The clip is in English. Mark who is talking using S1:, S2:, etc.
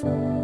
S1: Thanks.